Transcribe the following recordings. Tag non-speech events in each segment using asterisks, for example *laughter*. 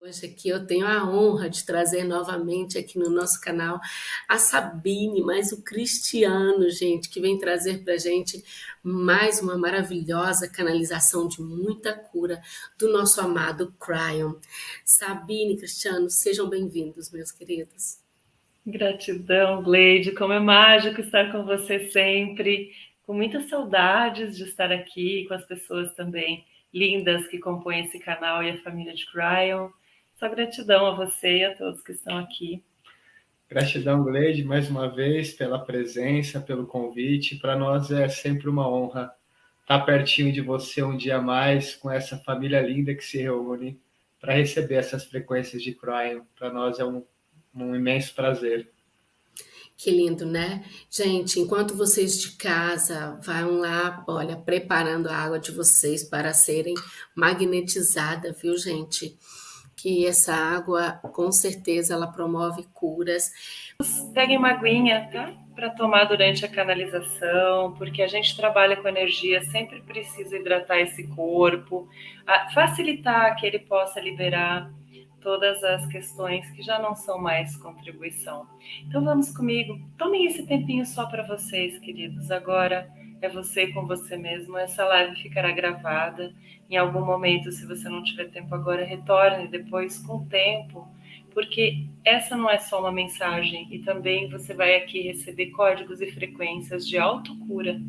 Hoje aqui eu tenho a honra de trazer novamente aqui no nosso canal a Sabine, mais o Cristiano, gente, que vem trazer para gente mais uma maravilhosa canalização de muita cura do nosso amado Cryon. Sabine, Cristiano, sejam bem-vindos, meus queridos. Gratidão, Gleide, como é mágico estar com você sempre, com muitas saudades de estar aqui com as pessoas também lindas que compõem esse canal e a família de Cryon. Só gratidão a você e a todos que estão aqui. Gratidão, Gleide, mais uma vez, pela presença, pelo convite. Para nós é sempre uma honra estar pertinho de você um dia mais, com essa família linda que se reúne para receber essas frequências de Cryon. Para nós é um, um imenso prazer. Que lindo, né? Gente, enquanto vocês de casa vão lá, olha, preparando a água de vocês para serem magnetizadas, viu, gente? Que essa água, com certeza, ela promove curas. Peguem uma aguinha, tá? Para tomar durante a canalização, porque a gente trabalha com energia, sempre precisa hidratar esse corpo, facilitar que ele possa liberar todas as questões que já não são mais contribuição. Então vamos comigo, tomem esse tempinho só para vocês, queridos. Agora é você com você mesmo. Essa live ficará gravada. Em algum momento, se você não tiver tempo agora, retorne depois com tempo, porque essa não é só uma mensagem e também você vai aqui receber códigos e frequências de autocura.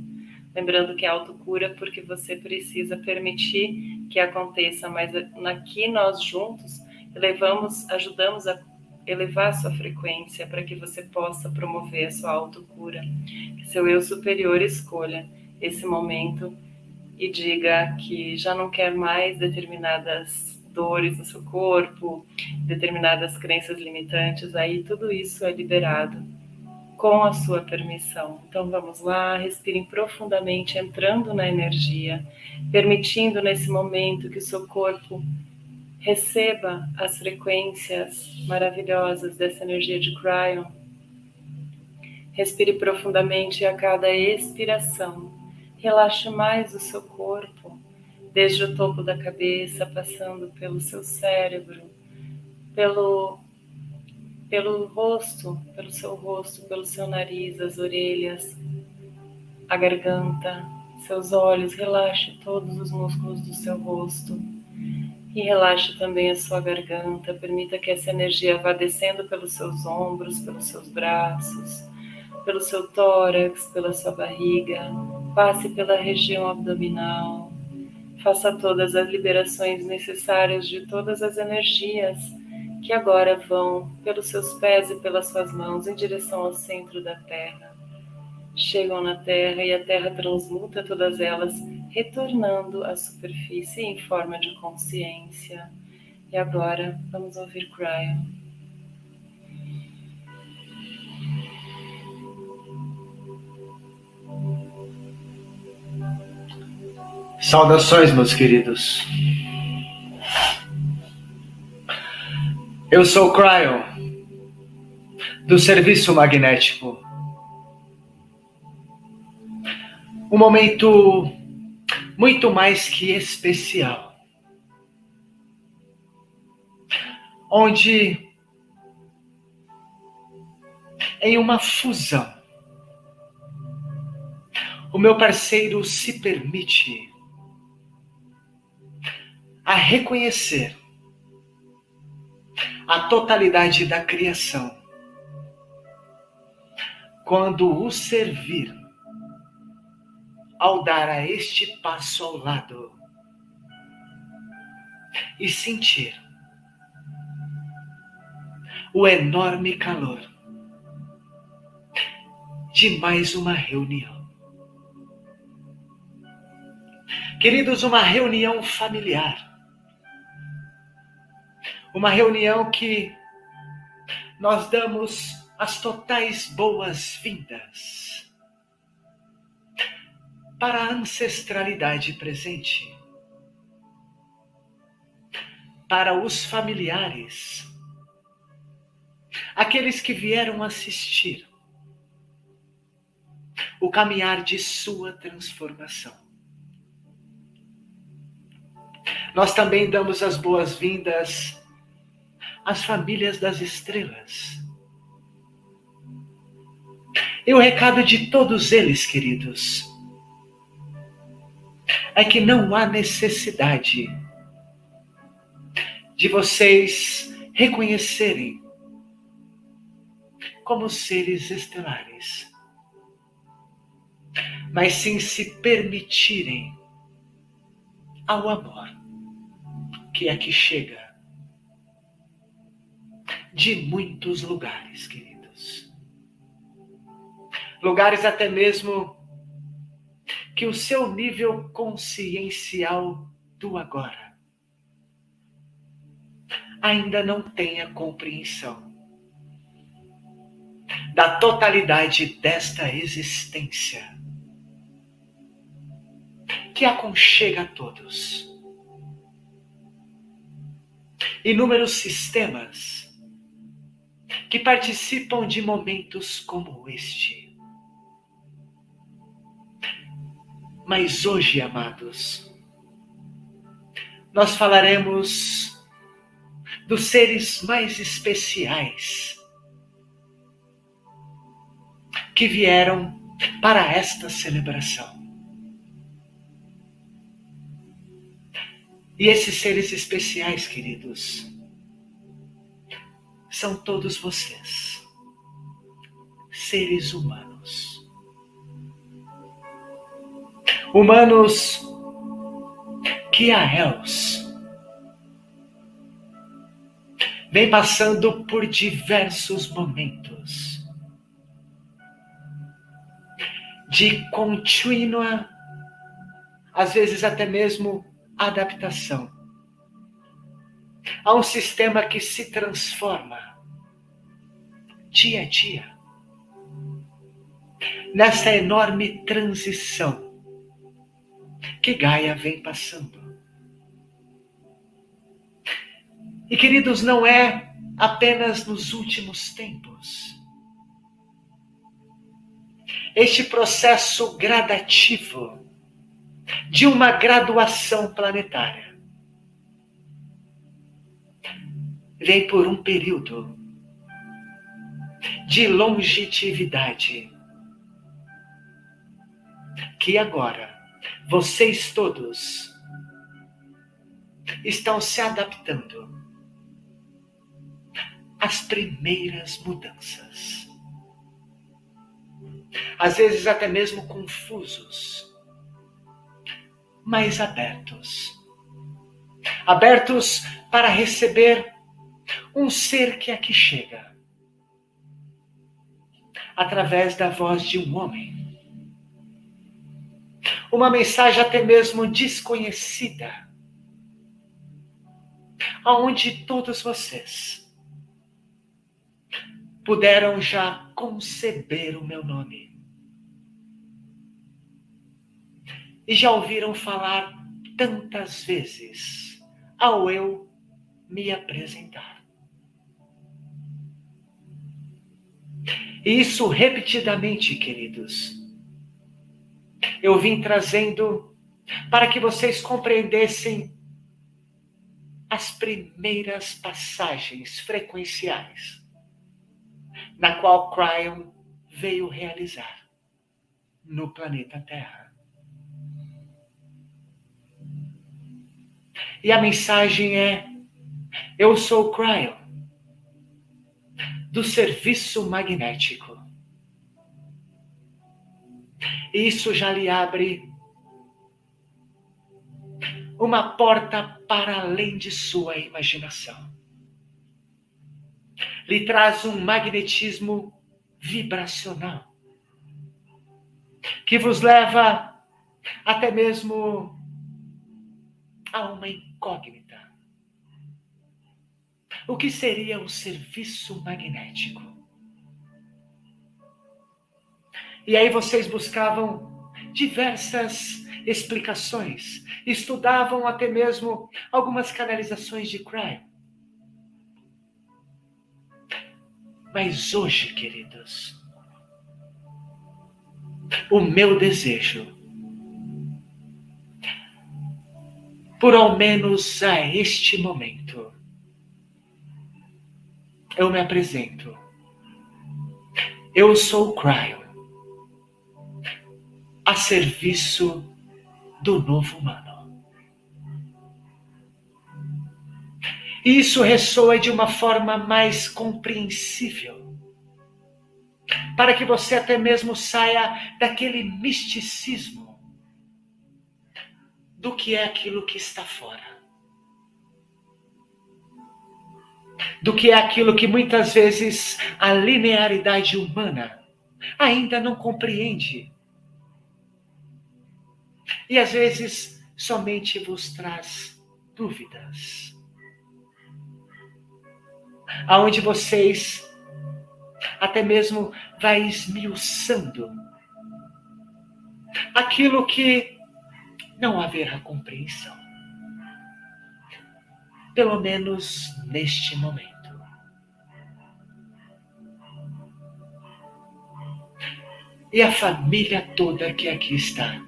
Lembrando que é autocura porque você precisa permitir que aconteça, mas aqui nós juntos elevamos, ajudamos a elevar sua frequência para que você possa promover a sua autocura. Que seu eu superior escolha esse momento e diga que já não quer mais determinadas dores no seu corpo, determinadas crenças limitantes, aí tudo isso é liberado com a sua permissão. Então vamos lá, respirem profundamente, entrando na energia, permitindo nesse momento que o seu corpo Receba as frequências maravilhosas dessa energia de Cryon. Respire profundamente a cada expiração. Relaxe mais o seu corpo, desde o topo da cabeça, passando pelo seu cérebro, pelo, pelo rosto, pelo seu rosto, pelo seu nariz, as orelhas, a garganta, seus olhos. Relaxe todos os músculos do seu rosto e relaxe também a sua garganta, permita que essa energia vá descendo pelos seus ombros, pelos seus braços, pelo seu tórax, pela sua barriga, passe pela região abdominal. Faça todas as liberações necessárias de todas as energias que agora vão pelos seus pés e pelas suas mãos em direção ao centro da Terra. Chegam na Terra e a Terra transmuta todas elas retornando à superfície em forma de consciência. E agora vamos ouvir Cryon. Saudações, meus queridos. Eu sou Cryon, do Serviço Magnético. Um momento muito mais que especial. Onde, em uma fusão, o meu parceiro se permite a reconhecer a totalidade da criação quando o servir ao dar a este passo ao lado e sentir o enorme calor de mais uma reunião. Queridos, uma reunião familiar. Uma reunião que nós damos as totais boas-vindas para a ancestralidade presente, para os familiares, aqueles que vieram assistir o caminhar de sua transformação. Nós também damos as boas-vindas as famílias das estrelas. E o recado de todos eles, queridos, é que não há necessidade de vocês reconhecerem como seres estelares, mas sim se permitirem ao amor que aqui chega de muitos lugares, queridos. Lugares até mesmo que o seu nível consciencial do agora ainda não tenha compreensão da totalidade desta existência que aconchega a todos. Inúmeros sistemas que participam de momentos como este. Mas hoje, amados, nós falaremos dos seres mais especiais que vieram para esta celebração. E esses seres especiais, queridos, são todos vocês, seres humanos. Humanos que a Els vem passando por diversos momentos de contínua, às vezes até mesmo adaptação a um sistema que se transforma dia a dia nessa enorme transição que Gaia vem passando. E queridos, não é apenas nos últimos tempos. Este processo gradativo de uma graduação planetária vem por um período de longevidade que agora vocês todos estão se adaptando às primeiras mudanças. Às vezes até mesmo confusos mais abertos. Abertos para receber um ser que aqui chega através da voz de um homem. Uma mensagem até mesmo desconhecida, aonde todos vocês puderam já conceber o meu nome. e já ouviram falar tantas vezes ao eu me apresentar. E isso repetidamente, queridos. Eu vim trazendo para que vocês compreendessem as primeiras passagens frequenciais na qual Cryon veio realizar no planeta Terra. E a mensagem é: Eu sou Cryo, do serviço magnético. Isso já lhe abre uma porta para além de sua imaginação. Lhe traz um magnetismo vibracional que vos leva até mesmo a uma incógnita. O que seria o serviço magnético? E aí vocês buscavam diversas explicações, estudavam até mesmo algumas canalizações de Crime. Mas hoje, queridos, o meu desejo por ao menos a este momento, eu me apresento. Eu sou o Cryo, a serviço do novo humano. Isso ressoa de uma forma mais compreensível, para que você até mesmo saia daquele misticismo do que é aquilo que está fora. do que é aquilo que muitas vezes a linearidade humana ainda não compreende. E às vezes somente vos traz dúvidas. Aonde vocês até mesmo vai esmiuçando aquilo que não haverá compreensão pelo menos neste momento. E a família toda que aqui está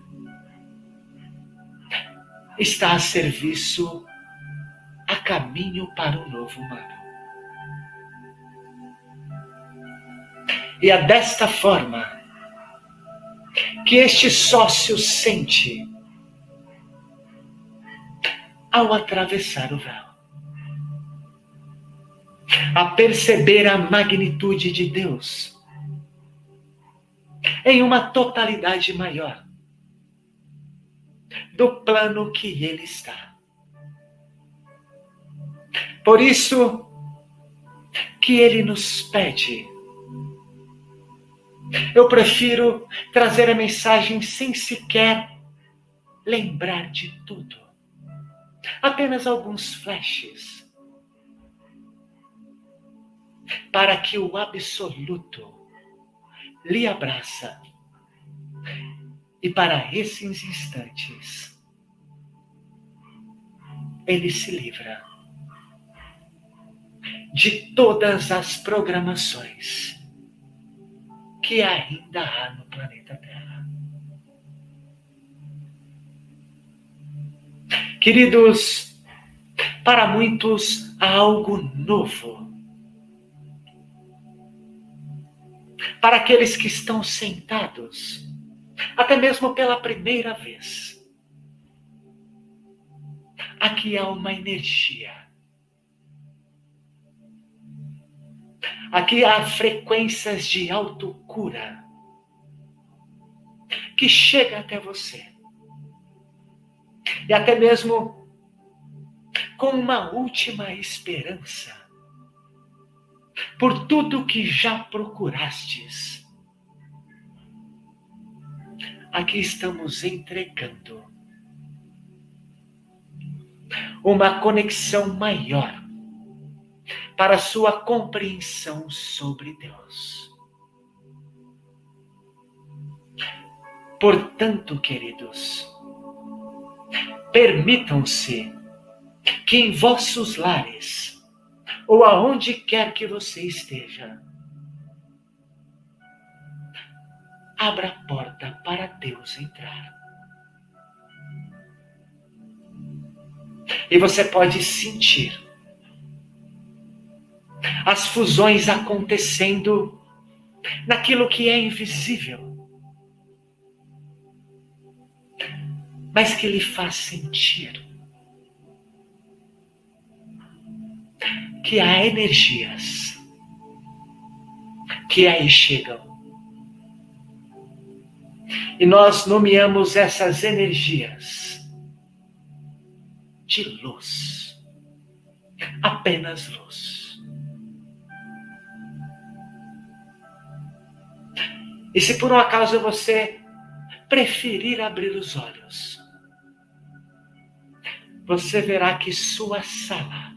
está a serviço, a caminho para o novo humano. E é desta forma que este sócio sente ao atravessar o véu a perceber a magnitude de Deus em uma totalidade maior do plano que ele está. Por isso que ele nos pede. Eu prefiro trazer a mensagem sem sequer lembrar de tudo. Apenas alguns flashes para que o absoluto lhe abraça. E para esses instantes, ele se livra de todas as programações que ainda há no planeta Terra. Queridos, para muitos há algo novo para aqueles que estão sentados, até mesmo pela primeira vez. Aqui há uma energia. Aqui há frequências de autocura que chega até você. E até mesmo com uma última esperança por tudo que já procurastes. Aqui estamos entregando uma conexão maior para sua compreensão sobre Deus. Portanto, queridos, permitam-se que em vossos lares ou aonde quer que você esteja. Abra a porta para Deus entrar. E você pode sentir as fusões acontecendo naquilo que é invisível, mas que lhe faz sentir que há energias que aí chegam. E nós nomeamos essas energias de luz. Apenas luz. E se por um acaso você preferir abrir os olhos, você verá que sua sala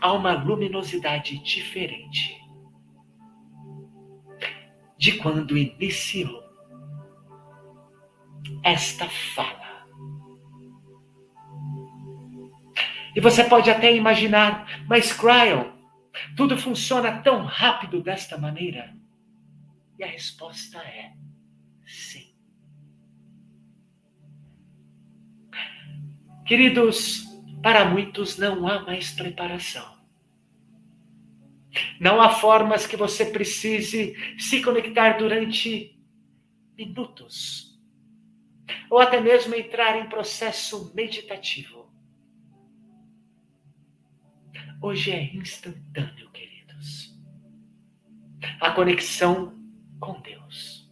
há uma luminosidade diferente de quando iniciou esta fala. E você pode até imaginar, mas Cryon, tudo funciona tão rápido desta maneira? E a resposta é sim. Queridos, para muitos não há mais preparação. Não há formas que você precise se conectar durante minutos, ou até mesmo entrar em processo meditativo. Hoje é instantâneo, queridos. A conexão com Deus.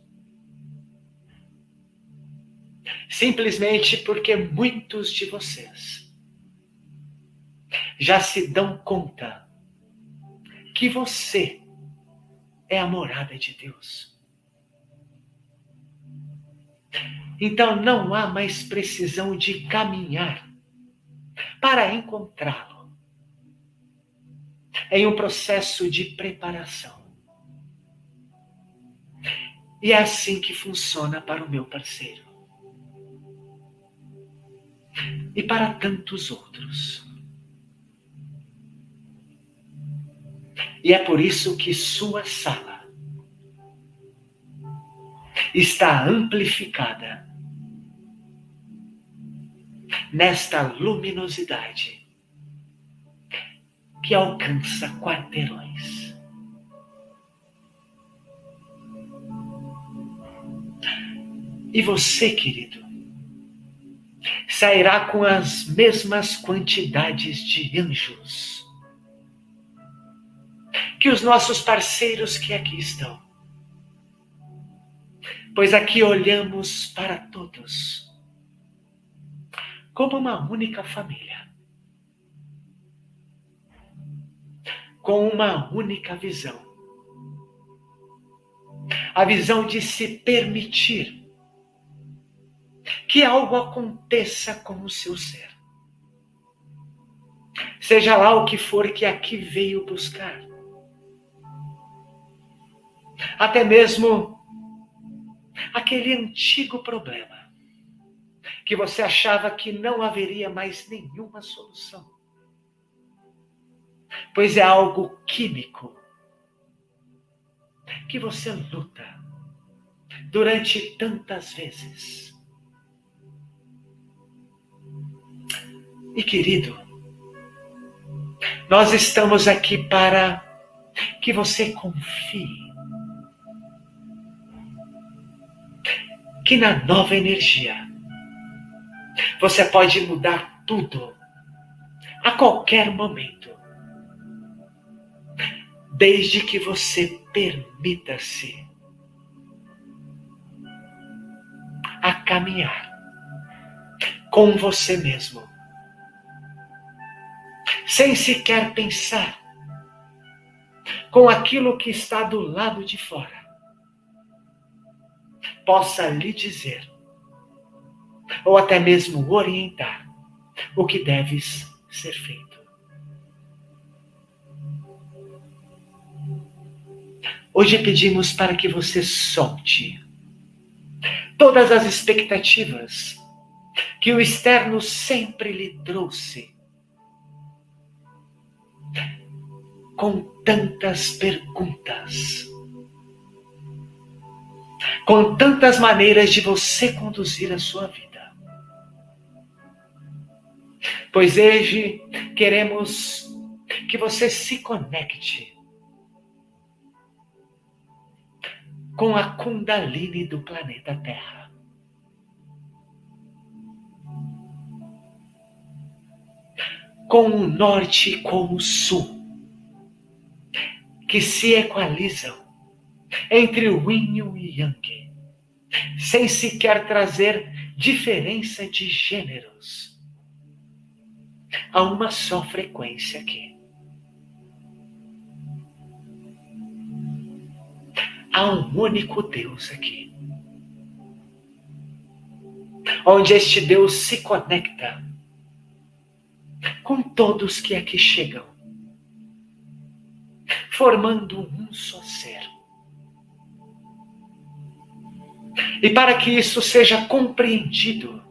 Simplesmente porque muitos de vocês já se dão conta que você é a morada de Deus. Então não há mais precisão de caminhar para encontrá-lo. Em um processo de preparação. E é assim que funciona para o meu parceiro. E para tantos outros. E é por isso que sua sala está amplificada nesta luminosidade que alcança quarteirões. E você, querido, sairá com as mesmas quantidades de anjos que os nossos parceiros que aqui estão. Pois aqui olhamos para todos como uma única família, com uma única visão. A visão de se permitir que algo aconteça com o seu ser. Seja lá o que for que aqui veio buscar até mesmo aquele antigo problema que você achava que não haveria mais nenhuma solução. Pois é algo químico que você luta durante tantas vezes. E querido, nós estamos aqui para que você confie que na nova energia. Você pode mudar tudo a qualquer momento, desde que você permita-se a caminhar com você mesmo, sem sequer pensar com aquilo que está do lado de fora possa lhe dizer, ou até mesmo orientar, o que deves ser feito. Hoje pedimos para que você solte todas as expectativas que o externo sempre lhe trouxe, com tantas perguntas com tantas maneiras de você conduzir a sua vida. Pois hoje queremos que você se conecte com a Kundalini do planeta Terra. Com o norte e com o sul, que se equalizam entre o yin e o yang, sem sequer trazer diferença de gêneros. Há uma só frequência aqui. Há um único Deus aqui. Onde este Deus se conecta com todos que aqui chegam, formando um só ser. E para que isso seja compreendido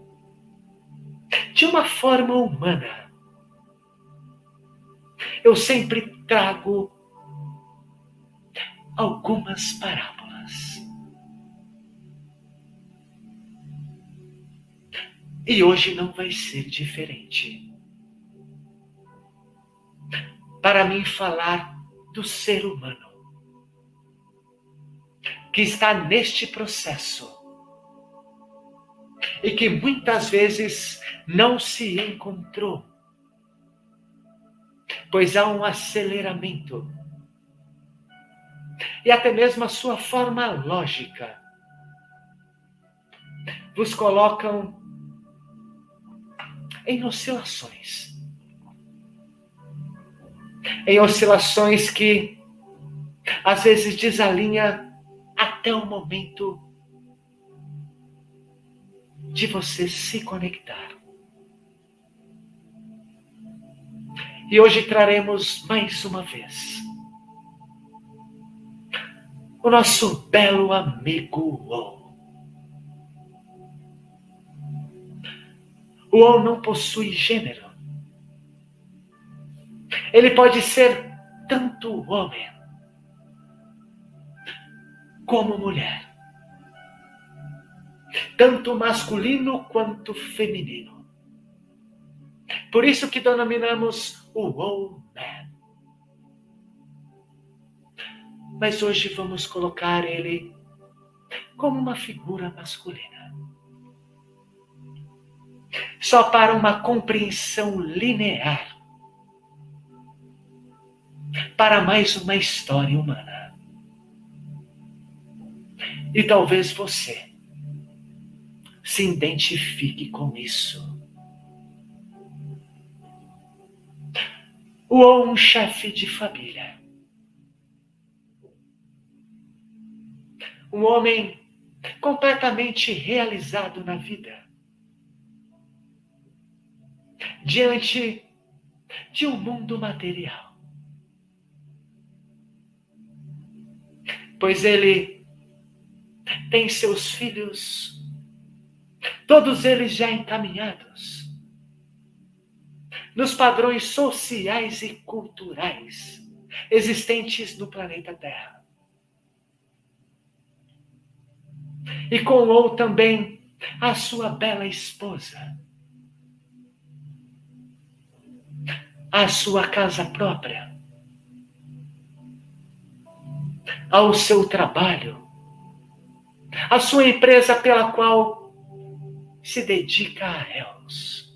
de uma forma humana, eu sempre trago algumas parábolas. E hoje não vai ser diferente. Para mim falar do ser humano que está neste processo. E que muitas vezes não se encontrou, pois há um aceleramento. E até mesmo a sua forma lógica. Vos colocam em oscilações. Em oscilações que às vezes desalinha até o momento de você se conectar. E hoje traremos mais uma vez o nosso belo amigo O. O O não possui gênero. Ele pode ser tanto homem como mulher. Tanto masculino quanto feminino. Por isso que denominamos o Man. Mas hoje vamos colocar ele como uma figura masculina. Só para uma compreensão linear. Para mais uma história humana. E talvez você se identifique com isso. Ou um chefe de família. Um homem completamente realizado na vida. Diante de um mundo material. Pois ele tem seus filhos, todos eles já encaminhados. Nos padrões sociais e culturais existentes no planeta Terra. E com ou também a sua bela esposa, a sua casa própria, ao seu trabalho, a sua empresa pela qual se dedica a elas.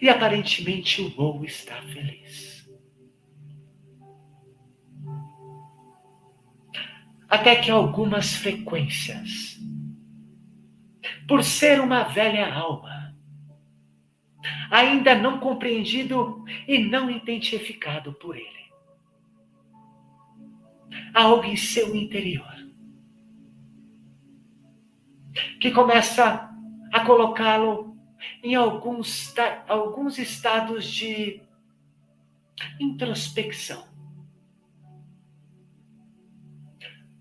E aparentemente o Lou está feliz. Até que algumas frequências, por ser uma velha alma, ainda não compreendido e não identificado por ele, algo em seu interior que começa a colocá-lo em alguns, alguns estados de introspecção.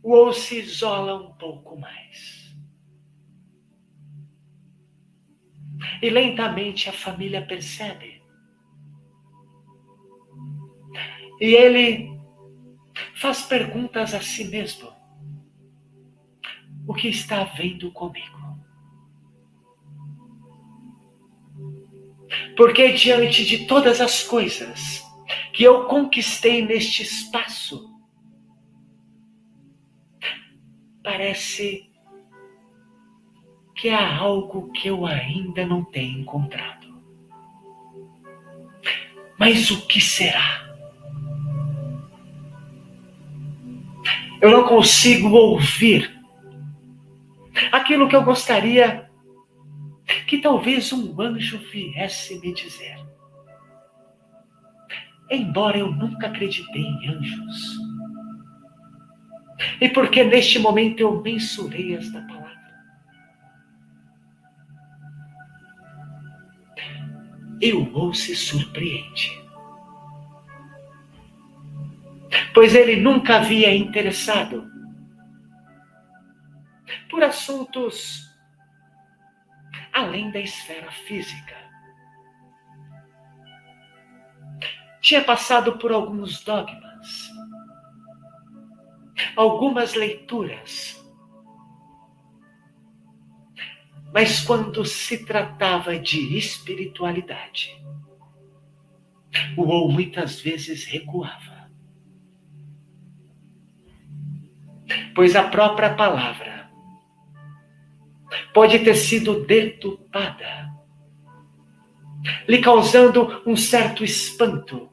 Ou se isola um pouco mais. E lentamente a família percebe. E ele faz perguntas a si mesmo. O que está havendo comigo? Porque diante de todas as coisas que eu conquistei neste espaço, parece que há algo que eu ainda não tenho encontrado. Mas o que será? Eu não consigo ouvir aquilo que eu gostaria que talvez um anjo viesse me dizer. Embora eu nunca acreditei em anjos. E porque neste momento eu mensurei esta palavra. Eu ou se surpreende pois ele nunca havia interessado por assuntos além da esfera física. Tinha passado por alguns dogmas, algumas leituras, mas quando se tratava de espiritualidade, o ou muitas vezes recuava. Pois a própria palavra pode ter sido deturpada, lhe causando um certo espanto.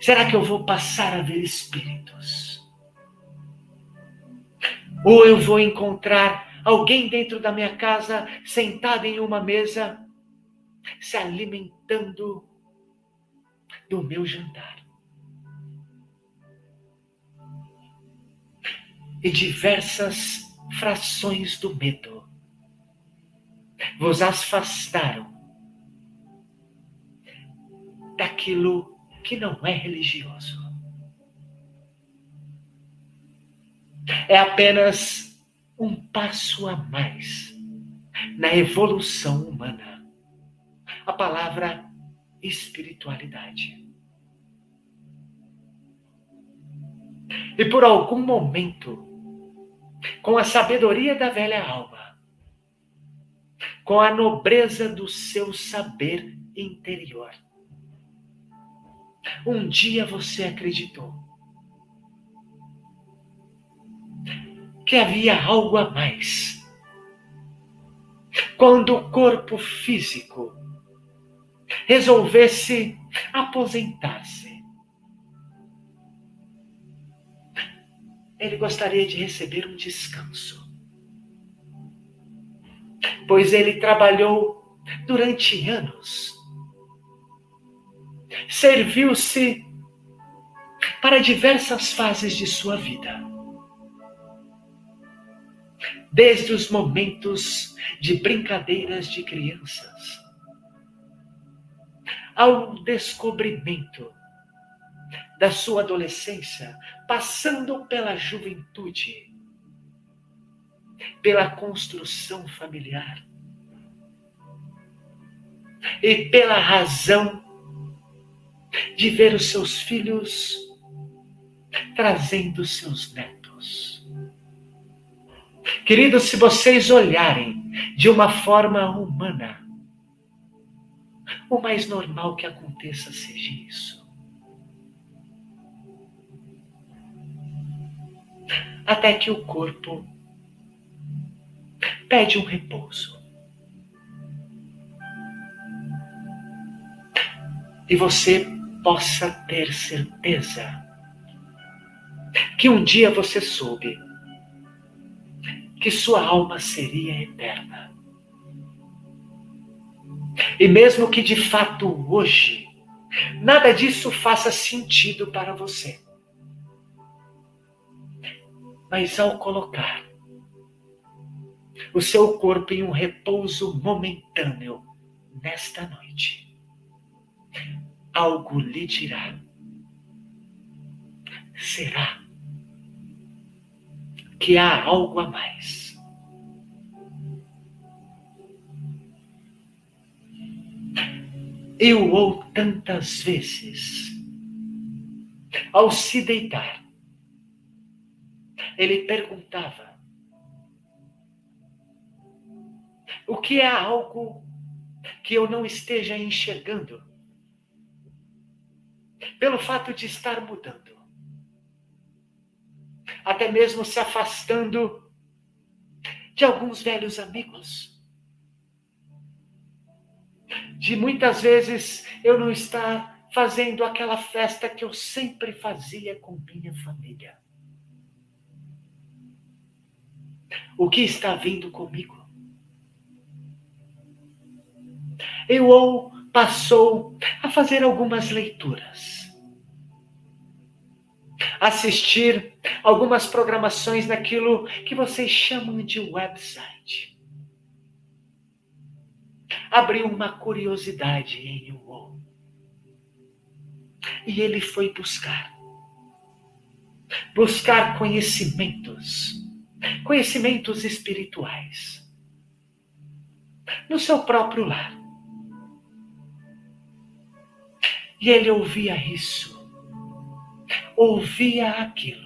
Será que eu vou passar a ver espíritos? Ou eu vou encontrar alguém dentro da minha casa sentado em uma mesa se alimentando do meu jantar. E diversas frações do medo vos afastaram daquilo que não é religioso. É apenas um passo a mais na evolução humana. A palavra espiritualidade. E por algum momento, com a sabedoria da velha alma, com a nobreza do seu saber interior, um dia você acreditou que havia algo a mais. Quando o corpo físico resolvesse aposentar-se. Ele gostaria de receber um descanso, pois ele trabalhou durante anos, serviu-se para diversas fases de sua vida. Desde os momentos de brincadeiras de crianças, ao descobrimento da sua adolescência, passando pela juventude, pela construção familiar e pela razão de ver os seus filhos trazendo seus netos. Queridos, se vocês olharem de uma forma humana, o mais normal que aconteça seja isso. Até que o corpo pede um repouso. E você possa ter certeza que um dia você soube que sua alma seria eterna. E mesmo que de fato hoje nada disso faça sentido para você. Mas ao colocar o seu corpo em um repouso momentâneo nesta noite, algo lhe dirá. Será que há algo a mais? eu ou tantas vezes, ao se deitar, ele perguntava: o que é algo que eu não esteja enxergando? Pelo fato de estar mudando, até mesmo se afastando de alguns velhos amigos de muitas vezes eu não estar fazendo aquela festa que eu sempre fazia com minha família. O que está vindo comigo? Eu ou passou a fazer algumas leituras, assistir algumas programações naquilo que vocês chamam de website abriu uma curiosidade em Uol. E ele foi buscar. Buscar conhecimentos, conhecimentos espirituais, no seu próprio lar. E ele ouvia isso, ouvia aquilo.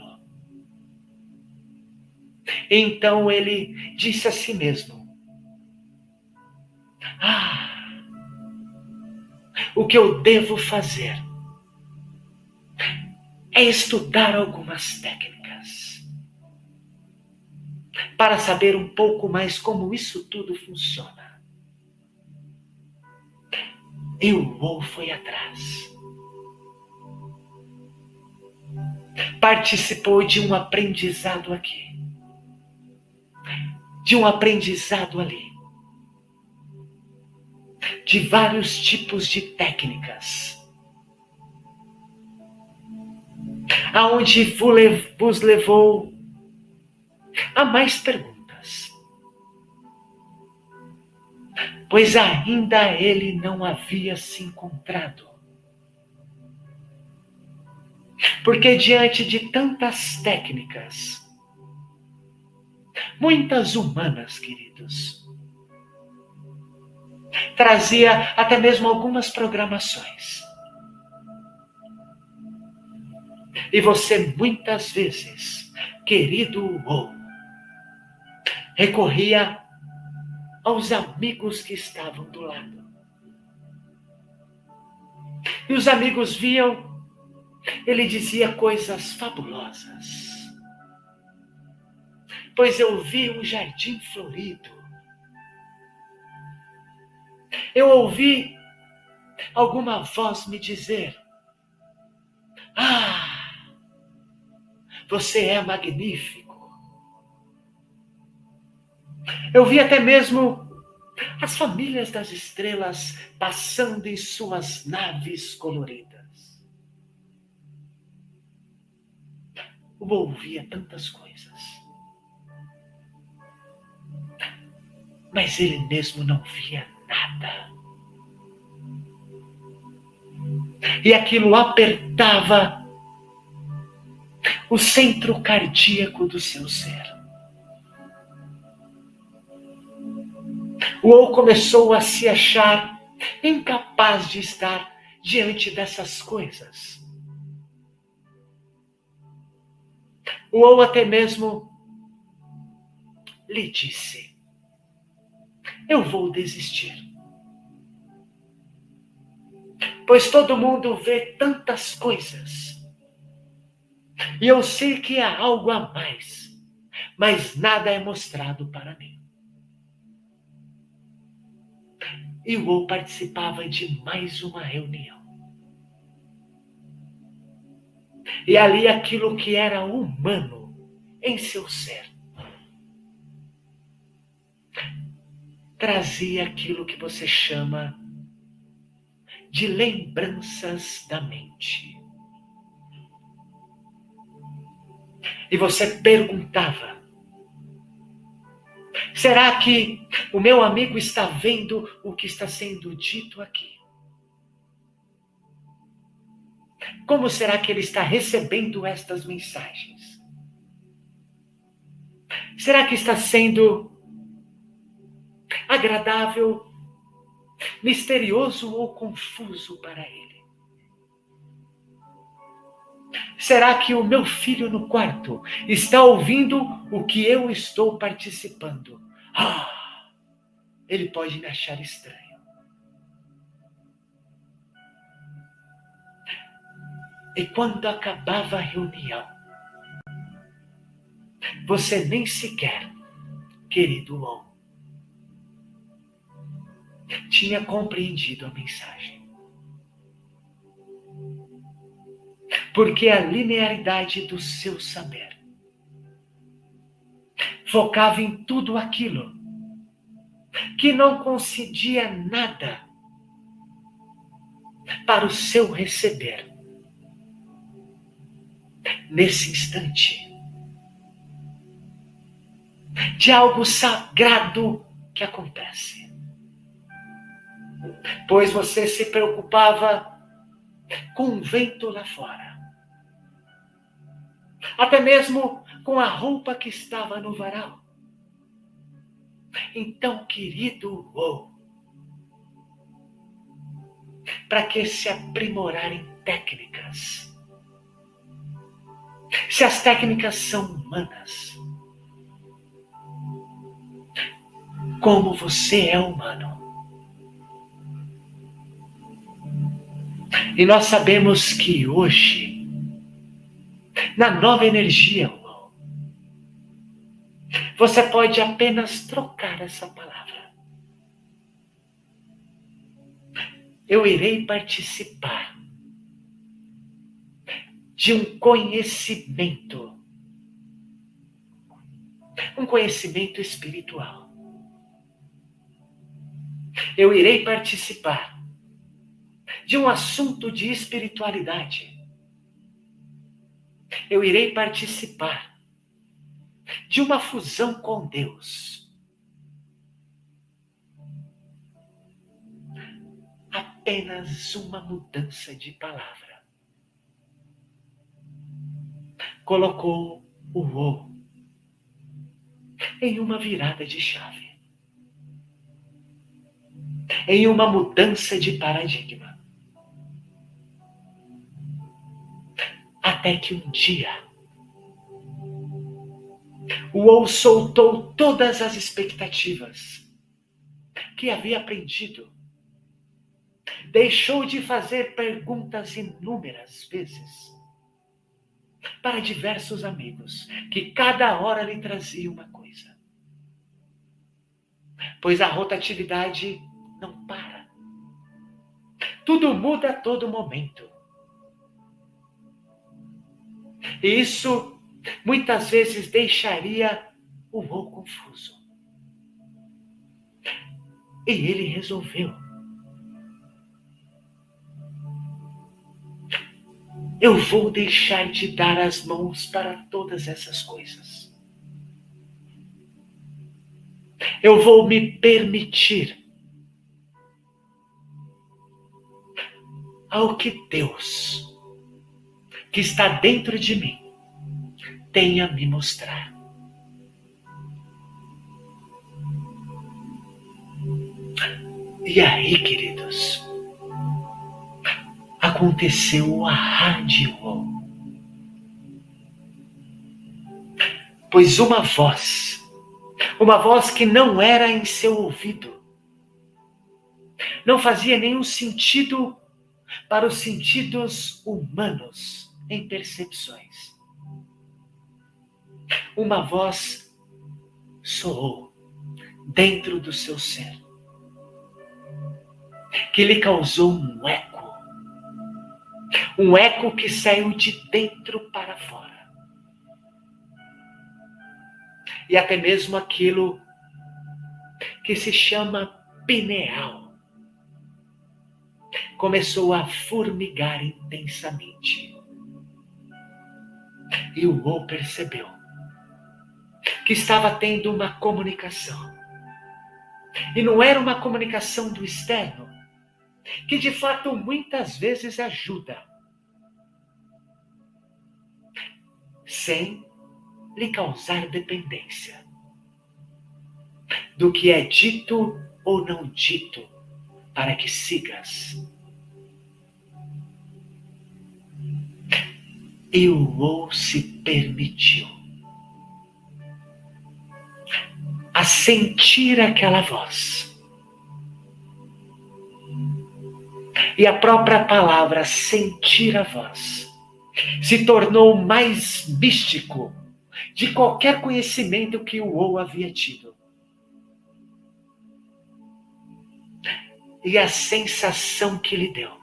Então ele disse a si mesmo: o que eu devo fazer é estudar algumas técnicas para saber um pouco mais como isso tudo funciona. E o Wou foi atrás. Participou de um aprendizado aqui, de um aprendizado ali de vários tipos de técnicas. Aonde vos levou a mais perguntas. Pois ainda ele não havia se encontrado. Porque diante de tantas técnicas, muitas humanas, queridos, trazia até mesmo algumas programações. E você muitas vezes, querido ou recorria aos amigos que estavam do lado. E os amigos viam, ele dizia coisas fabulosas. Pois eu vi um jardim florido eu ouvi alguma voz me dizer: Ah, você é magnífico. Eu vi até mesmo as famílias das estrelas passando em suas naves coloridas. Eu ouvia tantas coisas. Mas ele mesmo não via nada. E aquilo apertava o centro cardíaco do seu ser. O ou começou a se achar incapaz de estar diante dessas coisas. O ou até mesmo lhe disse: Eu vou desistir pois todo mundo vê tantas coisas. E eu sei que há algo a mais, mas nada é mostrado para mim. E o Ou participava de mais uma reunião. E ali aquilo que era humano em seu ser trazia aquilo que você chama de lembranças da mente. E você perguntava: será que o meu amigo está vendo o que está sendo dito aqui? Como será que ele está recebendo estas mensagens? Será que está sendo agradável misterioso ou confuso para ele? Será que o meu filho no quarto está ouvindo o que eu estou participando? Ah, ele pode me achar estranho. E quando acabava a reunião, você nem sequer, querido Long, tinha compreendido a mensagem. Porque a linearidade do seu saber focava em tudo aquilo que não concedia nada para o seu receber. Nesse instante, de algo sagrado que acontece pois você se preocupava com o vento lá fora. Até mesmo com a roupa que estava no varal. Então, querido, oh, para que se aprimorar em técnicas? Se as técnicas são humanas, como você é humano, E nós sabemos que hoje, na nova energia, você pode apenas trocar essa palavra. Eu irei participar de um conhecimento, um conhecimento espiritual. Eu irei participar de um assunto de espiritualidade. Eu irei participar de uma fusão com Deus. Apenas uma mudança de palavra. Colocou o O em uma virada de chave. Em uma mudança de paradigma. Até que um dia o ou soltou todas as expectativas que havia aprendido. Deixou de fazer perguntas inúmeras vezes para diversos amigos, que cada hora lhe trazia uma coisa. Pois a rotatividade não para. Tudo muda a todo momento. E isso muitas vezes deixaria o Mo confuso. E ele resolveu. Eu vou deixar de dar as mãos para todas essas coisas. Eu vou me permitir ao que Deus, que está dentro de mim, tem a me mostrar. E aí, queridos, aconteceu a rádio. Pois uma voz, uma voz que não era em seu ouvido, não fazia nenhum sentido para os sentidos humanos em percepções uma voz soou dentro do seu ser, que lhe causou um eco, um eco que saiu de dentro para fora. E até mesmo aquilo que se chama pineal começou a formigar intensamente. E o O percebeu que estava tendo uma comunicação. E não era uma comunicação do externo, que de fato muitas vezes ajuda, sem lhe causar dependência do que é dito ou não dito, para que sigas. E o ou se permitiu a sentir aquela voz. E a própria palavra sentir a voz se tornou mais místico de qualquer conhecimento que o ou havia tido. E a sensação que lhe deu,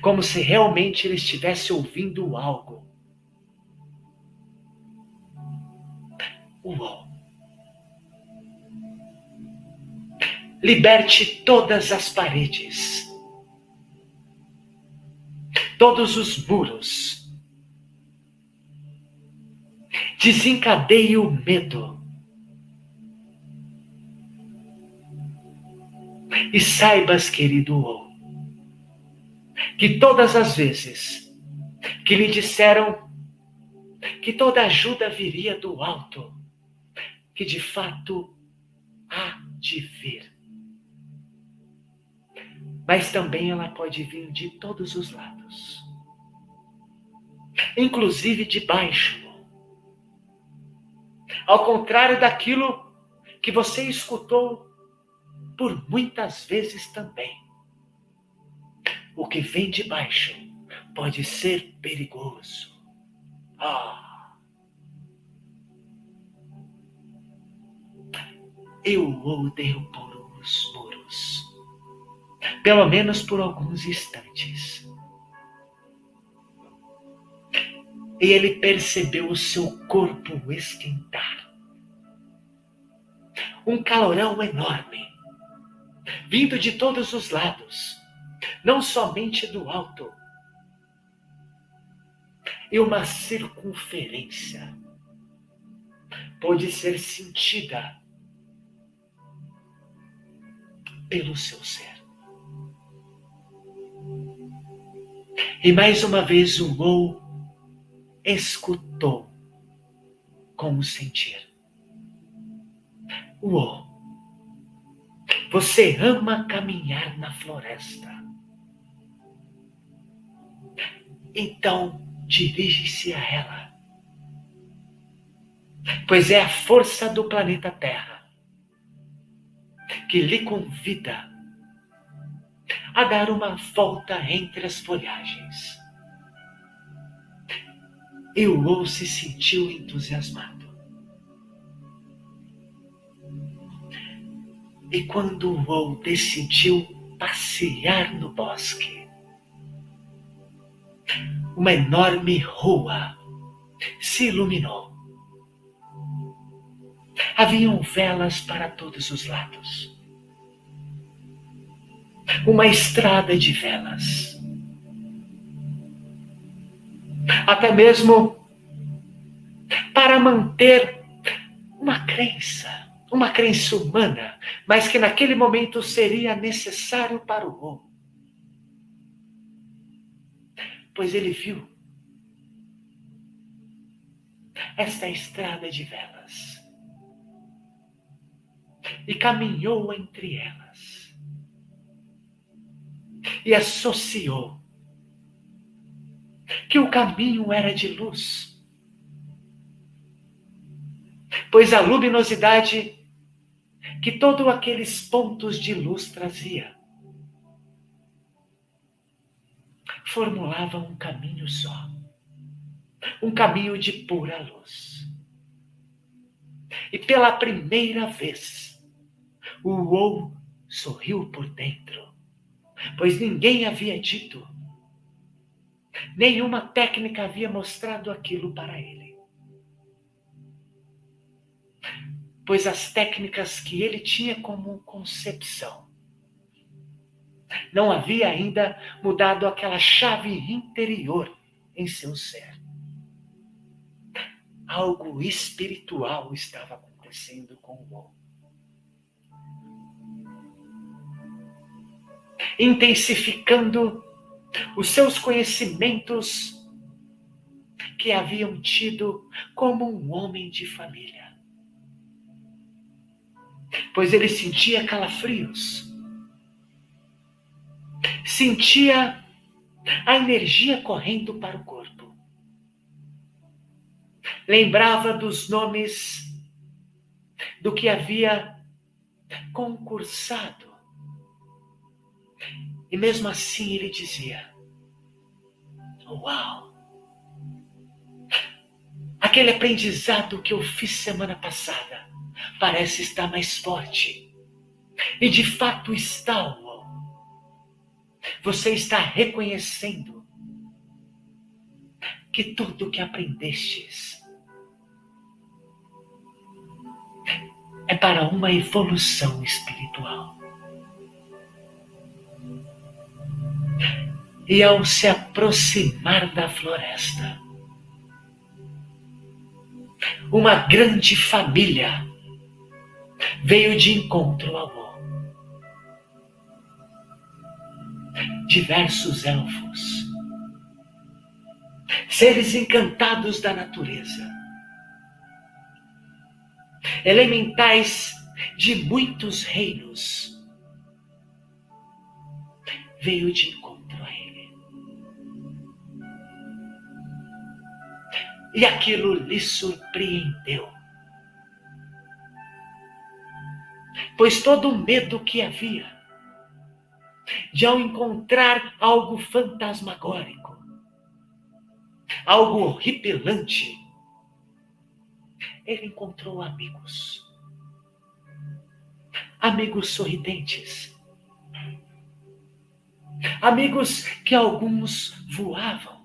como se realmente ele estivesse ouvindo algo. Uou! liberte todas as paredes, todos os muros, desencadeie o medo. E saibas, querido, que todas as vezes que lhe disseram que toda ajuda viria do alto, que de fato há de vir mas também ela pode vir de todos os lados, inclusive de baixo. Ao contrário daquilo que você escutou por muitas vezes também. O que vem de baixo pode ser perigoso. Ah! Eu o derrubo os muros, pelo menos por alguns instantes. E ele percebeu o seu corpo esquentar. Um calorão enorme, vindo de todos os lados, não somente do alto, e uma circunferência pode ser sentida pelo seu ser. E mais uma vez o Ou escutou com o sentir. Uou! Você ama caminhar na floresta. Então, dirige-se a ela. Pois é a força do planeta Terra que lhe convida a dar uma volta entre as folhagens. E o Ou se sentiu entusiasmado. E quando o Ou decidiu passear no bosque, uma enorme rua se iluminou. Haviam velas para todos os lados. Uma estrada de velas. Até mesmo para manter uma crença, uma crença humana, mas que naquele momento seria necessário para o homem pois ele viu esta estrada de velas e caminhou entre elas e associou que o caminho era de luz, pois a luminosidade que todos aqueles pontos de luz trazia formulava um caminho só. Um caminho de pura luz. E pela primeira vez, o Ou sorriu por dentro, pois ninguém havia dito, nenhuma técnica havia mostrado aquilo para ele. Pois as técnicas que ele tinha como concepção não havia ainda mudado aquela chave interior em seu ser. Algo espiritual estava acontecendo com o homem. Intensificando os seus conhecimentos que haviam tido como um homem de família. Pois ele sentia calafrios sentia a energia correndo para o corpo. Lembrava dos nomes do que havia concursado. E mesmo assim ele dizia: Uau! Aquele aprendizado que eu fiz semana passada parece estar mais forte. E de fato está, você está reconhecendo que tudo que aprendestes é para uma evolução espiritual. E ao se aproximar da floresta, uma grande família veio de encontro ao diversos elfos, seres encantados da natureza, elementais de muitos reinos, veio de encontro a ele. E aquilo lhe surpreendeu. Pois todo o medo que havia de ao encontrar algo fantasmagórico, algo horripilante, ele encontrou amigos. Amigos sorridentes. Amigos que alguns voavam.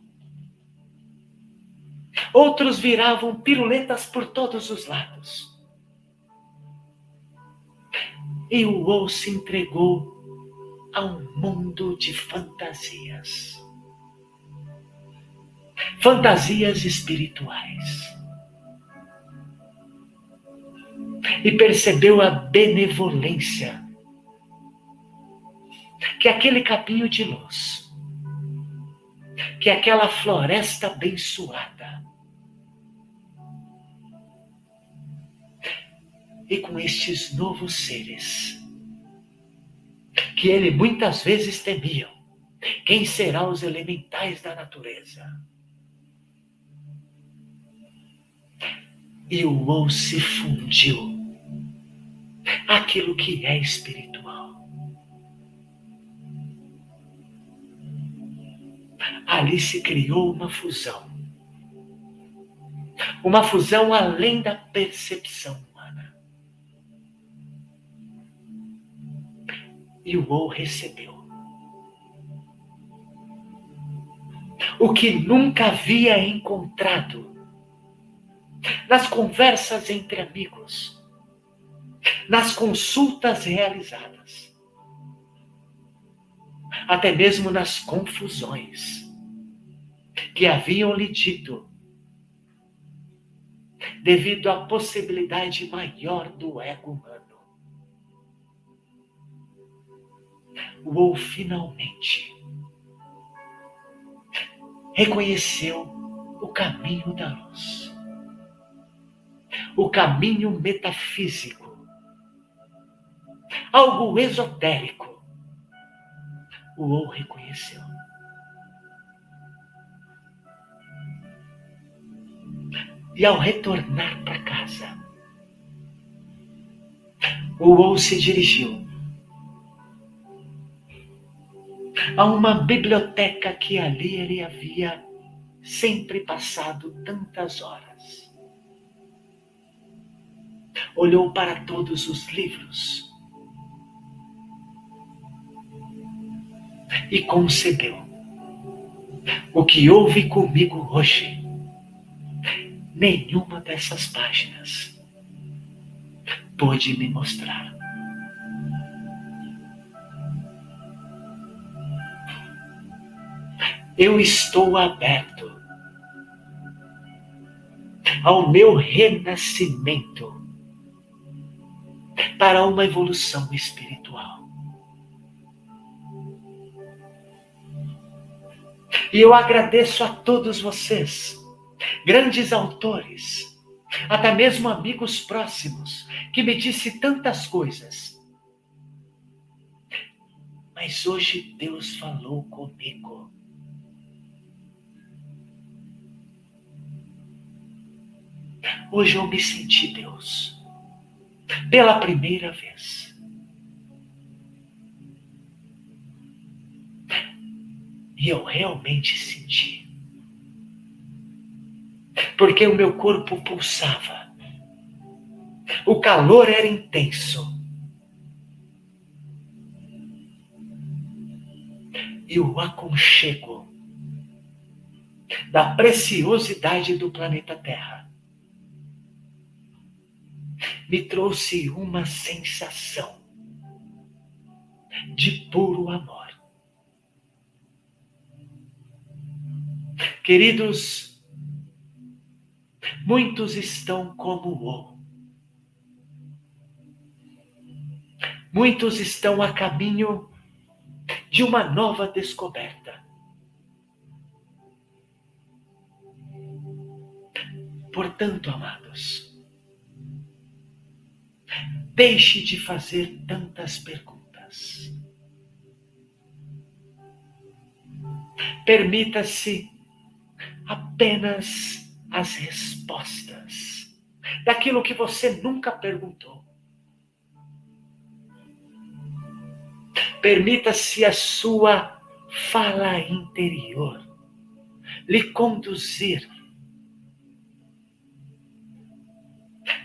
Outros viravam piruletas por todos os lados. E o Ou se entregou a um mundo de fantasias. Fantasias espirituais. E percebeu a benevolência que aquele caminho de luz, que aquela floresta abençoada, e com estes novos seres, que ele muitas vezes temiam, quem será os elementais da natureza? E o ou se fundiu aquilo que é espiritual. Ali se criou uma fusão. Uma fusão além da percepção E o recebeu. O que nunca havia encontrado nas conversas entre amigos, nas consultas realizadas, até mesmo nas confusões que haviam lhe dito, devido à possibilidade maior do ego humano. Ou finalmente reconheceu o caminho da luz, o caminho metafísico algo esotérico, o ou reconheceu. E ao retornar para casa, o ou se dirigiu a uma biblioteca que ali ele havia sempre passado tantas horas. Olhou para todos os livros e concebeu. O que houve comigo hoje, nenhuma dessas páginas pôde me mostrar. Eu estou aberto ao meu renascimento para uma evolução espiritual. E eu agradeço a todos vocês, grandes autores, até mesmo amigos próximos, que me disse tantas coisas. Mas hoje Deus falou comigo. Hoje eu me senti Deus, pela primeira vez. E eu realmente senti. Porque o meu corpo pulsava. O calor era intenso. E o aconchego da preciosidade do planeta Terra me trouxe uma sensação de puro amor. Queridos, muitos estão como o Muitos estão a caminho de uma nova descoberta. Portanto, amados, deixe de fazer tantas perguntas. Permita-se apenas as respostas daquilo que você nunca perguntou. permita-se a sua fala interior lhe conduzir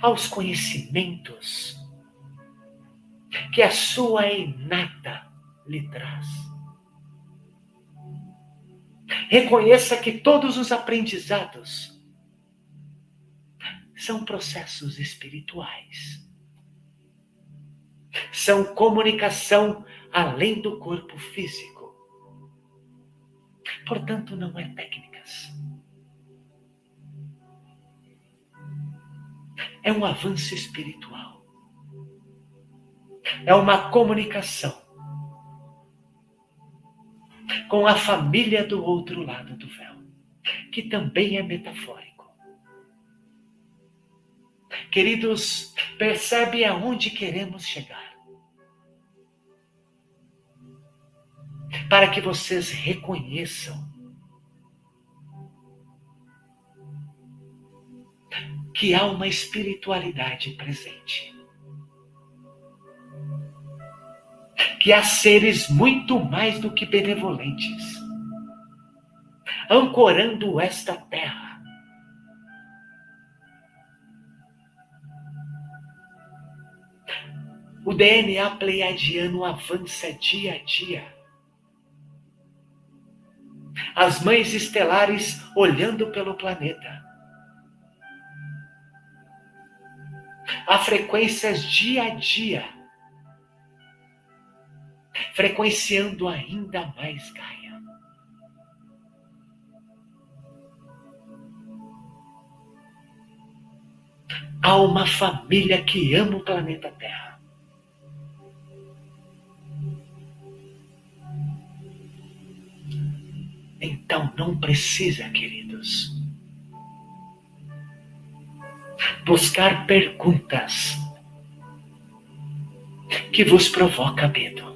aos conhecimentos que a sua inata lhe traz. Reconheça que todos os aprendizados são processos espirituais. São comunicação além do corpo físico. Portanto, não é técnicas. É um avanço espiritual. É uma comunicação com a família do outro lado do véu, que também é metafórico. Queridos, percebe aonde queremos chegar. Para que vocês reconheçam que há uma espiritualidade presente. Que há seres muito mais do que benevolentes, ancorando esta terra O DNA pleiadiano avança dia a dia. As mães estelares olhando pelo planeta. Há frequências dia a dia, frequenciando ainda mais Gaia. Há uma família que ama o planeta Terra. Então não precisa, queridos, buscar perguntas que vos provoca medo.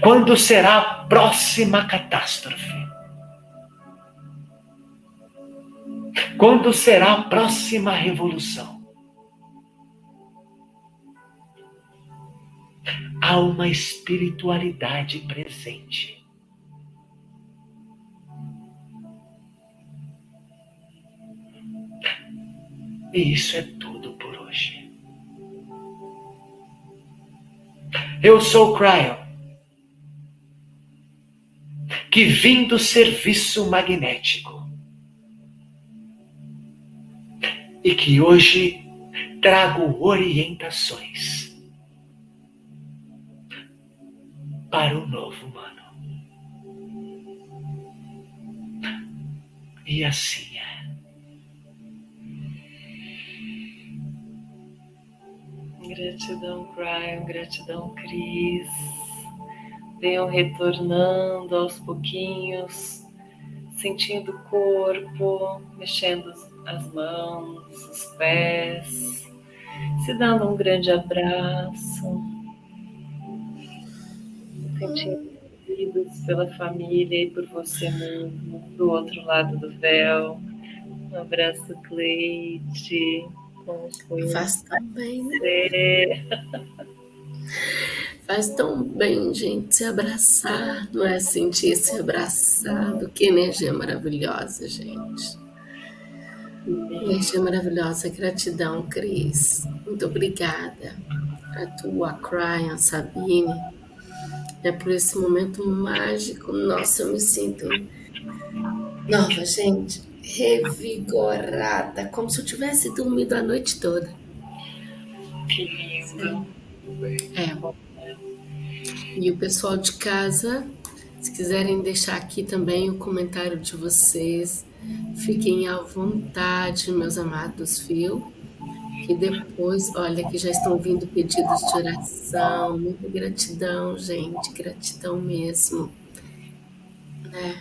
Quando será a próxima catástrofe? Quando será a próxima revolução? há uma espiritualidade presente. E isso é tudo por hoje. Eu sou Cryo, que vim do serviço magnético e que hoje trago orientações para o novo humano. E assim é. Gratidão, Brian, gratidão, Cris. Venham retornando aos pouquinhos, sentindo o corpo, mexendo as mãos, os pés, se dando um grande abraço sentidos pela família e por você mesmo, do outro lado do véu. Um abraço, Cleide. Faz tão bem, né? *laughs* Faz tão bem, gente, se abraçar, não é sentir se abraçado. Que energia maravilhosa, gente. Energia maravilhosa, gratidão, Cris. Muito obrigada. A tua, Cryan, Sabine é por esse momento mágico. Nossa, eu me sinto nova, gente, revigorada, como se eu tivesse dormido a noite toda. Que lindo. É. E o pessoal de casa, se quiserem deixar aqui também o comentário de vocês, fiquem à vontade, meus amados, viu? E depois, olha, que já estão vindo pedidos de oração. Muita gratidão, gente. Gratidão mesmo. É.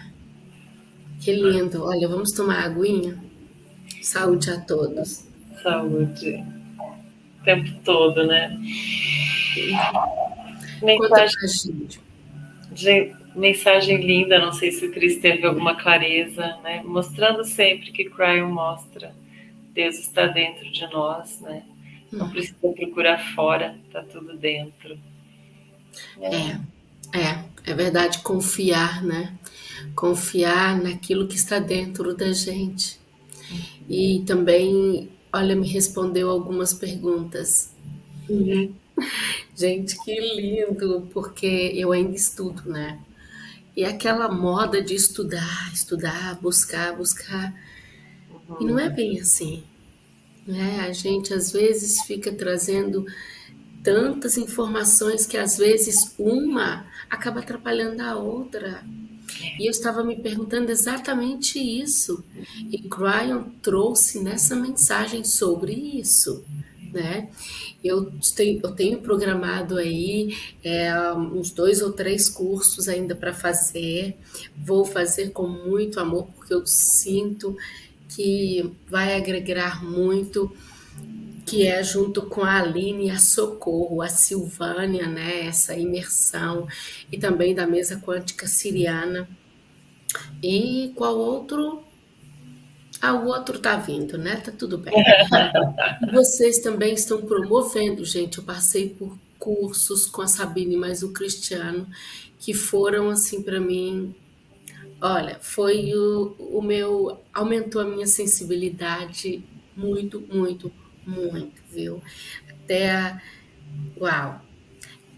Que lindo. Olha, vamos tomar aguinha? Saúde a todos. Saúde. O tempo todo, né? Mensagem, de, mensagem linda, não sei se o Cris teve alguma clareza, né? Mostrando sempre que Cryon mostra Deus está dentro de nós, né? Não precisa procurar fora, tá tudo dentro. É, é, é verdade, confiar, né? Confiar naquilo que está dentro da gente. E também, olha, me respondeu algumas perguntas. Uhum. *laughs* Gente, que lindo, porque eu ainda estudo, né? E aquela moda de estudar, estudar, buscar, buscar. E não é bem assim. Né? A gente às vezes fica trazendo tantas informações que às vezes uma acaba atrapalhando a outra. E eu estava me perguntando exatamente isso. E Cryon trouxe nessa mensagem sobre isso, né? Eu tenho, eu tenho programado aí é, uns dois ou três cursos ainda para fazer. Vou fazer com muito amor, porque eu sinto que vai agregar muito, que é junto com a Aline, a Socorro, a Silvânia, né, essa imersão, e também da mesa quântica siriana. E qual outro? Ah, o outro tá vindo, né? Tá tudo bem. *laughs* Vocês também estão promovendo, gente. Eu passei por cursos com a Sabine mais o Cristiano, que foram assim para mim Olha, foi o, o meu. aumentou a minha sensibilidade muito, muito, muito, viu? Até. Uau!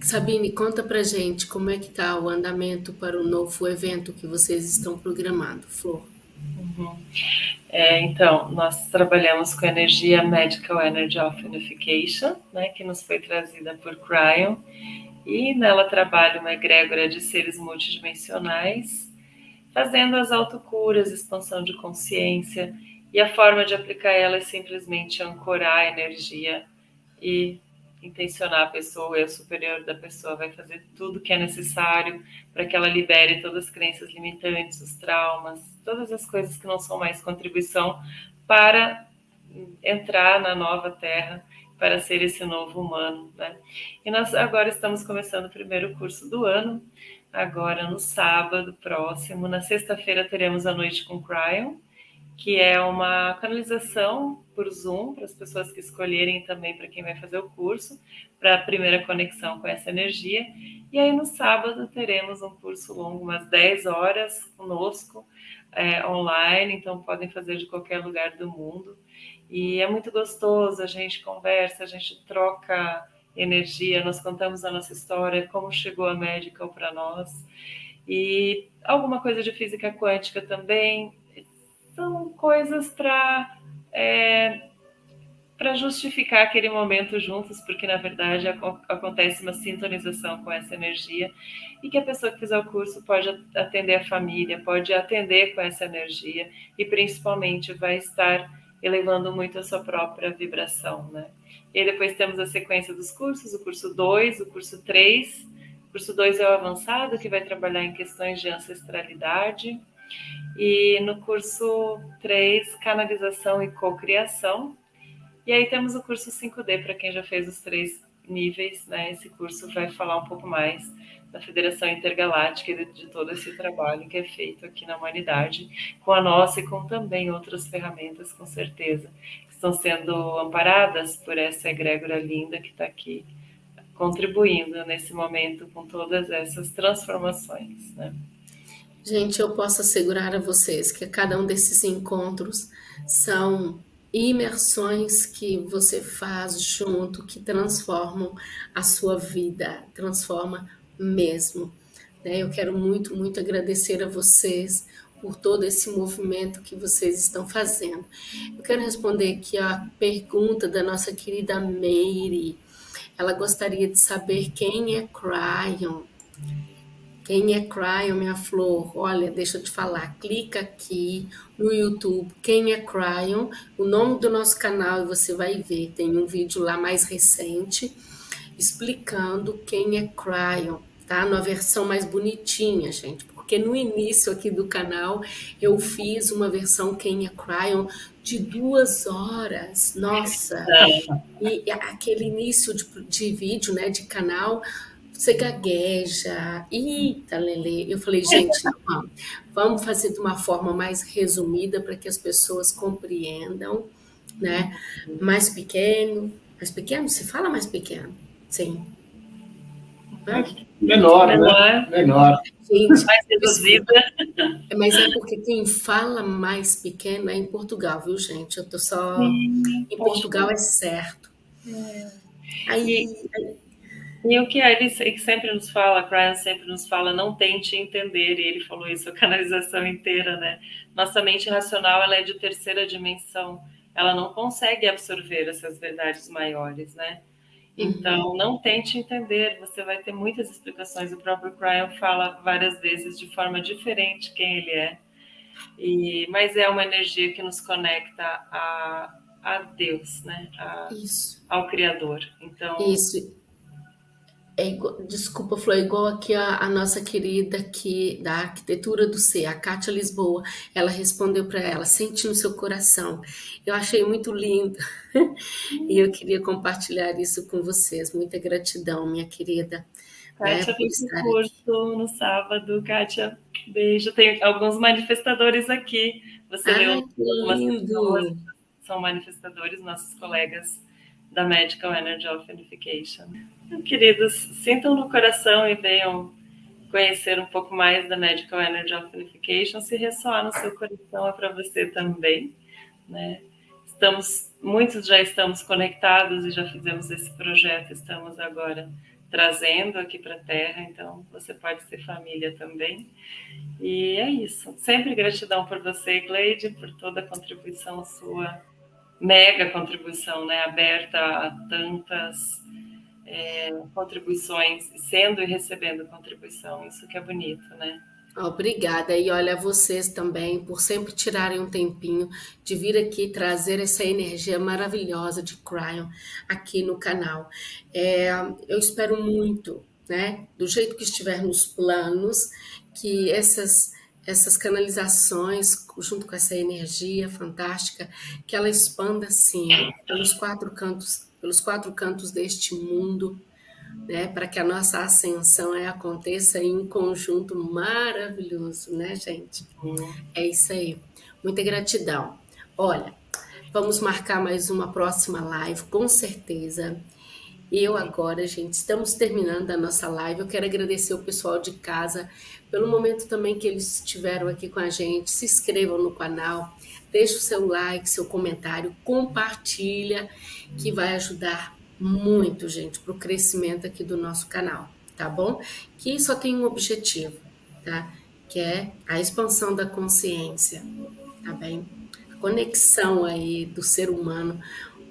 Sabine, conta pra gente como é que tá o andamento para o novo evento que vocês estão programando, Flor. Uhum. É, então, nós trabalhamos com a energia Medical Energy of Unification, né, que nos foi trazida por Cryon, e nela trabalha uma egrégora de seres multidimensionais fazendo as autocuras, expansão de consciência, e a forma de aplicar ela é simplesmente ancorar a energia e intencionar a pessoa, o eu superior da pessoa vai fazer tudo que é necessário para que ela libere todas as crenças limitantes, os traumas, todas as coisas que não são mais contribuição para entrar na nova terra, para ser esse novo humano. Né? E nós agora estamos começando o primeiro curso do ano, agora no sábado próximo. Na sexta-feira teremos a noite com Cryon, que é uma canalização por Zoom para as pessoas que escolherem também para quem vai fazer o curso, para a primeira conexão com essa energia. E aí no sábado teremos um curso longo, umas 10 horas conosco, é, online, então podem fazer de qualquer lugar do mundo. E é muito gostoso, a gente conversa, a gente troca energia, nós contamos a nossa história, como chegou a Medical para nós, e alguma coisa de física quântica também. São coisas para é, para justificar aquele momento juntos, porque na verdade acontece uma sintonização com essa energia e que a pessoa que fizer o curso pode atender a família, pode atender com essa energia e principalmente vai estar elevando muito a sua própria vibração, né? E depois temos a sequência dos cursos, o curso 2, o curso 3. O curso 2 é o avançado, que vai trabalhar em questões de ancestralidade. E no curso 3, canalização e cocriação. E aí temos o curso 5D, para quem já fez os três níveis, né? Esse curso vai falar um pouco mais da Federação Intergaláctica e de, de, todo esse trabalho que é feito aqui na humanidade, com a nossa e com também outras ferramentas, com certeza, que estão sendo amparadas por essa egrégora linda que está aqui contribuindo nesse momento com todas essas transformações, né? Gente, eu posso assegurar a vocês que cada um desses encontros são imersões que você faz junto que transformam a sua vida, transforma mesmo. Né? Eu quero muito, muito agradecer a vocês por todo esse movimento que vocês estão fazendo. Eu quero responder aqui a pergunta da nossa querida Meire. Ela gostaria de saber quem é Cryon. Quem é Cryon, minha flor? Olha, deixa eu te falar. Clica aqui no YouTube. Quem é Cryon? O nome do nosso canal e você vai ver. Tem um vídeo lá mais recente explicando quem é Cryon tá? Na versão mais bonitinha, gente. Porque no início aqui do canal eu fiz uma versão Kenya Cryon de duas horas. Nossa! E aquele início de, de vídeo, né, de canal, você gagueja. Eita, Lele. Eu falei, gente, *laughs* não, vamos fazer de uma forma mais resumida para que as pessoas compreendam, né? Mais pequeno, Mais pequeno? Se fala mais pequeno. Sim. Menor, menor, né? Menor. Gente, mais reduzida. Mas é porque quem fala mais pequeno é em Portugal, viu, gente? Eu tô só. Sim, em Portugal é certo. É. Aí. E, e o que ele sempre nos fala, a Brian sempre nos fala, não tente entender, e ele falou isso a canalização inteira, né? Nossa mente racional ela é de terceira dimensão, ela não consegue absorver essas verdades maiores, né? Então, não tente entender, você vai ter muitas explicações. O próprio Brian fala várias vezes de forma diferente quem ele é. E, mas é uma energia que nos conecta a, a Deus, né? A, Isso. Ao Criador. Então, Isso. É igual, desculpa, Flor, é igual aqui a, a, nossa querida que da arquitetura do ser, a Kátia Lisboa, ela respondeu para ela, sente no seu coração. Eu achei muito lindo *laughs* e eu queria compartilhar isso com vocês. Muita gratidão, minha querida. Kátia né, fez um curso no sábado. Kátia, beijo. Tem alguns manifestadores aqui. Você leu algumas pessoas, são manifestadores, nossos colegas da Medical Energy of Unification. Queridos, sintam no coração e venham conhecer um pouco mais da Medical Energy of Unification. Se ressoar no seu coração, é para você também. Né? Estamos, muitos já estamos conectados e já fizemos esse projeto, estamos agora trazendo aqui para a Terra, então você pode ser família também. E é isso. Sempre gratidão por você, Gleide, por toda a contribuição sua mega contribuição, né, aberta a tantas é, contribuições, sendo e recebendo contribuição, isso que é bonito, né? Obrigada. E olha, vocês também, por sempre tirarem um tempinho de vir aqui trazer essa energia maravilhosa de Cryon aqui no canal. É, eu espero muito, né, do jeito que estiver nos planos, que essas essas canalizações, junto com essa energia fantástica, que ela expanda assim pelos quatro cantos, pelos quatro cantos deste mundo, né, para que a nossa ascensão aí, aconteça em um conjunto maravilhoso, né, gente? É isso aí. Muita gratidão. Olha, vamos marcar mais uma próxima live, com certeza. Eu agora, gente, estamos terminando a nossa live. Eu quero agradecer o pessoal de casa pelo momento também que eles estiveram aqui com a gente. Se inscrevam no canal, deixe o seu like, seu comentário, compartilha, que vai ajudar muito, gente, para o crescimento aqui do nosso canal, tá bom? Que só tem um objetivo, tá? Que é a expansão da consciência, tá bem? A conexão aí do ser humano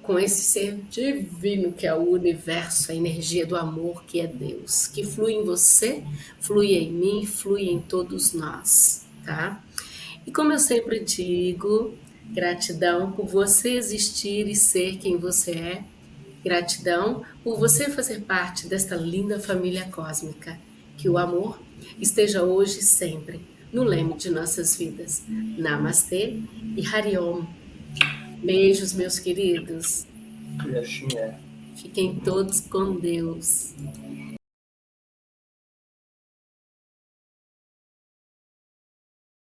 com esse ser divino que é o universo, a energia do amor que é Deus, que flui em você, flui em mim, flui em todos nós, tá? E como eu sempre digo, gratidão por você existir e ser quem você é, gratidão por você fazer parte desta linda família cósmica, que o amor esteja hoje e sempre no leme de nossas vidas. Namastê e Hariom. Beijos, meus queridos. E assim é. Fiquem todos com Deus.